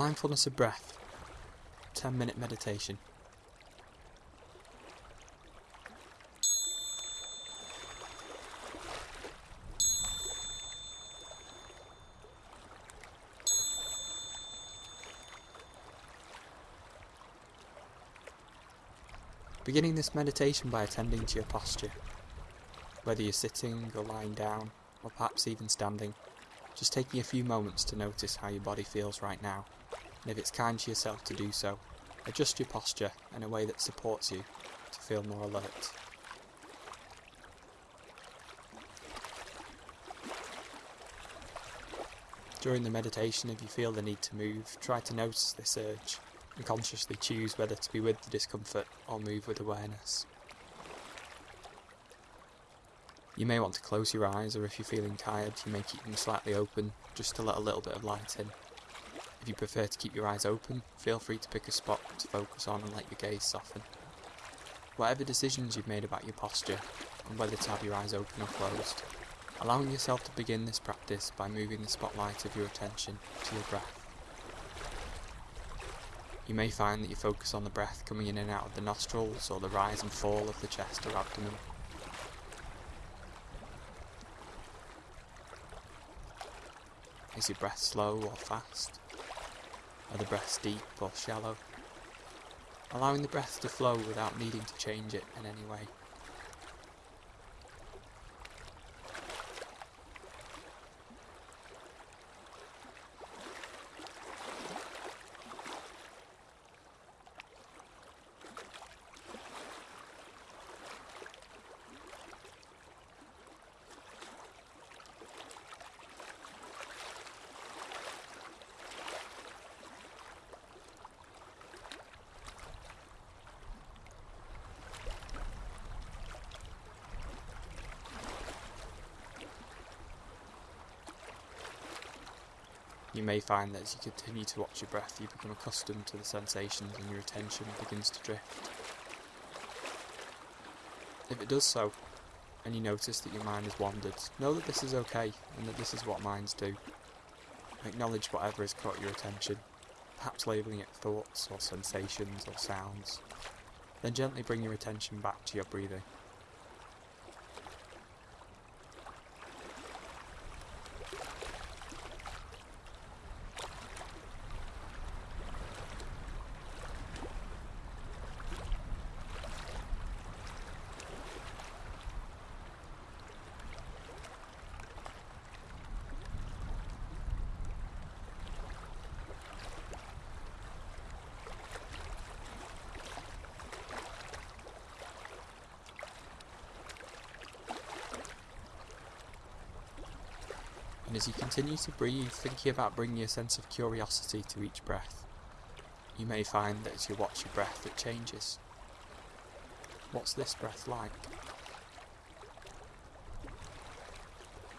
Mindfulness of breath. 10 minute meditation. Beginning this meditation by attending to your posture. Whether you're sitting or lying down, or perhaps even standing, just taking a few moments to notice how your body feels right now, and if it's kind to yourself to do so, adjust your posture in a way that supports you to feel more alert. During the meditation, if you feel the need to move, try to notice this urge and consciously choose whether to be with the discomfort or move with awareness. You may want to close your eyes, or if you're feeling tired, you may keep them slightly open just to let a little bit of light in. If you prefer to keep your eyes open, feel free to pick a spot to focus on and let your gaze soften. Whatever decisions you've made about your posture, and whether to have your eyes open or closed, allowing yourself to begin this practice by moving the spotlight of your attention to your breath. You may find that you focus on the breath coming in and out of the nostrils or the rise and fall of the chest or abdomen. Is your breath slow or fast? Are the breaths deep or shallow? Allowing the breath to flow without needing to change it in any way. You may find that as you continue to watch your breath, you become accustomed to the sensations and your attention begins to drift. If it does so, and you notice that your mind has wandered, know that this is okay and that this is what minds do. Acknowledge whatever has caught your attention, perhaps labelling it thoughts or sensations or sounds. Then gently bring your attention back to your breathing. And as you continue to breathe, thinking about bringing a sense of curiosity to each breath, you may find that as you watch your breath, it changes. What's this breath like?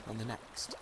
And the next.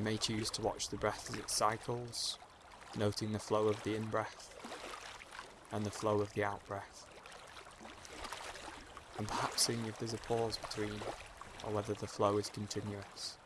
You may choose to watch the breath as it cycles, noting the flow of the in-breath and the flow of the out-breath. And perhaps seeing if there's a pause between, or whether the flow is continuous.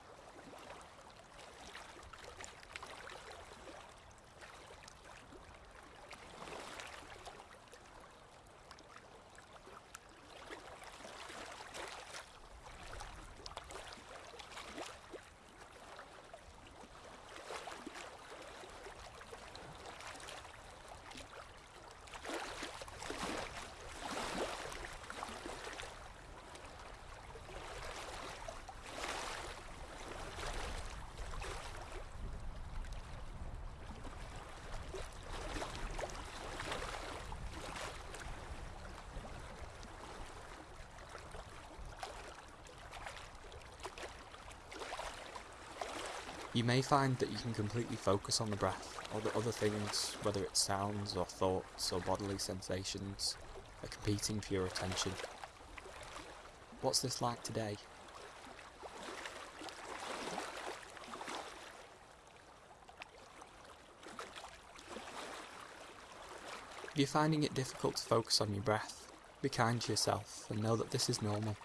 You may find that you can completely focus on the breath, or that other things, whether it's sounds or thoughts or bodily sensations, are competing for your attention. What's this like today? If you're finding it difficult to focus on your breath, be kind to yourself and know that this is normal.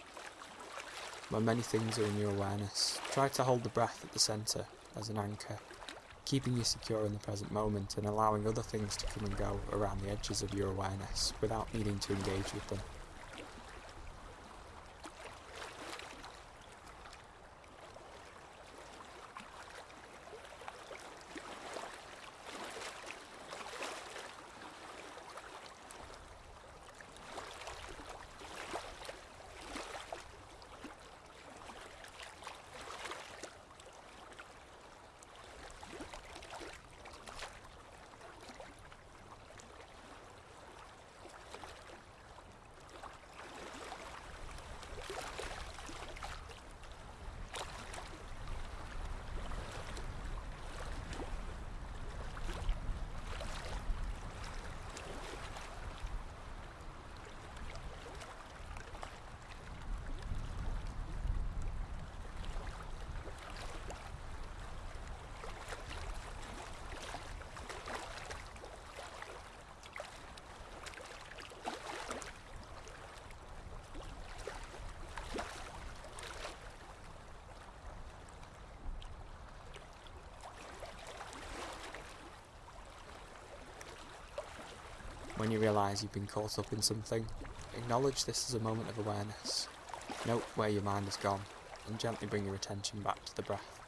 When many things are in your awareness, try to hold the breath at the centre as an anchor, keeping you secure in the present moment and allowing other things to come and go around the edges of your awareness without needing to engage with them. When you realise you've been caught up in something, acknowledge this as a moment of awareness. Note where your mind has gone, and gently bring your attention back to the breath.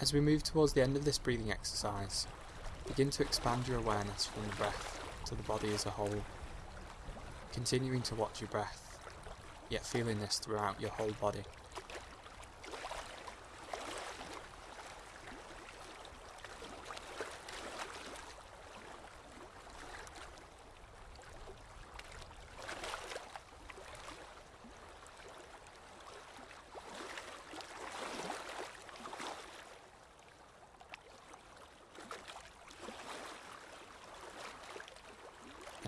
As we move towards the end of this breathing exercise, begin to expand your awareness from the breath to the body as a whole, continuing to watch your breath, yet feeling this throughout your whole body.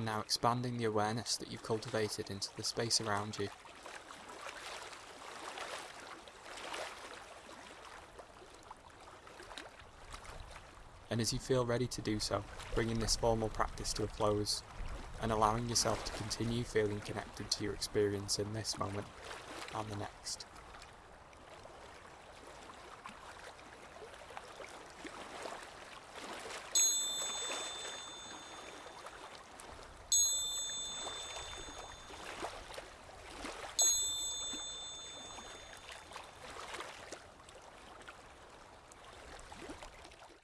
And now expanding the awareness that you've cultivated into the space around you. And as you feel ready to do so, bringing this formal practice to a close, and allowing yourself to continue feeling connected to your experience in this moment and the next.